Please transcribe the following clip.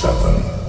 seven,